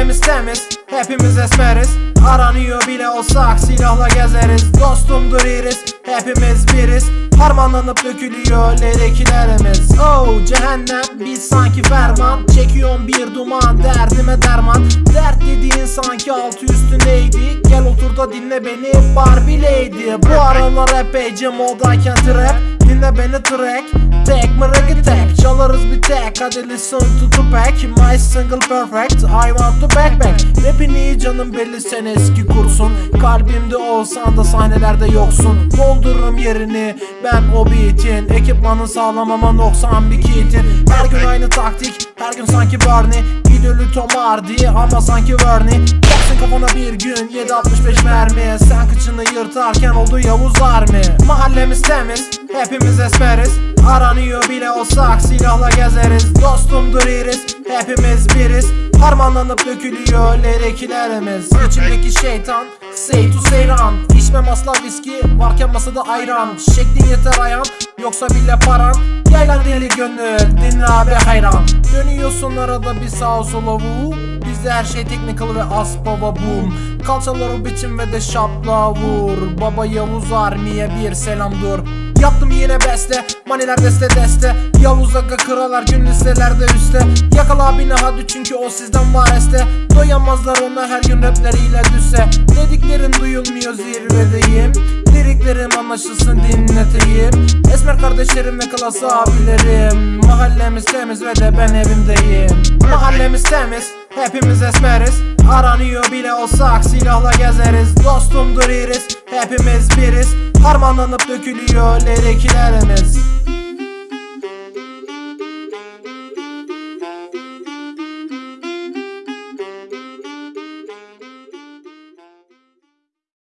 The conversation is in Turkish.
Mahallemiz temiz Hepimiz esmeriz Aranıyor bile olsak silahla gezeriz. Dostumdur iris Hepimiz biriz. Harmanlanıp dökülüyor lerekilerimiz Oh cehennem biz sanki ferman. Çekiyorum bir duman derdime derman. Dert dediğin sanki altı üstündeydi. Gel otur da dinle beni Barbie Lady. Bu aralar epeyce modayken trap. Dinle beni track Hadi listen to Tupac My single perfect I want to backpack Rapin iyi canım belli sen eski kursun. Kalbimde olsan da sahnelerde yoksun. Doldururum yerini ben o beatin. Ekipmanın sağlam ama noksan bir kitin. Her gün aynı taktik Her gün sanki Barney. İdolü Tom Hardy ama sanki Vernie. Yaksın kafana bir gün 765 mermi. Sen kıçını yırtarken oldu Yavuz Army Dostumdur iris Hepimiz biriz. Harmanlanıp dökülüyor lerekilerimiz İçimdeki şeytan Say to seyran İçmem asla viski Varken masada ayran. Şeklin yeter ayağın Yoksa bile paran Yaylan deli gönül Dinle abi hayran. Dönüyorsun arada bir sağa sola vu Bizde her şey technical ve as baba boom. Kalçaları biçim ve de şapla vur. Baba Yavuz Armiye bir selam dur Yaptım yine beste Maniler deste deste. Yavuz Aga kralar gün listelerde üstte Yakala beni hadi çünkü o sizden var este. Doyamazlar ona her gün rapleriyle düşse Dediklerin duyulmuyor zirvedeyim. Liriklerim anlaşılsın dinleteyim. Esmer kardeşlerim ve klası abilerim. Mahallemiz temiz ve de ben evimdeyim. Mahallemiz temiz Hepimiz esmeriz. Aranıyor bile olsak silahla gezeriz. Dostumdur iris Hepimiz biriz. Harmanlanıp dökülüyor lerekilerimiz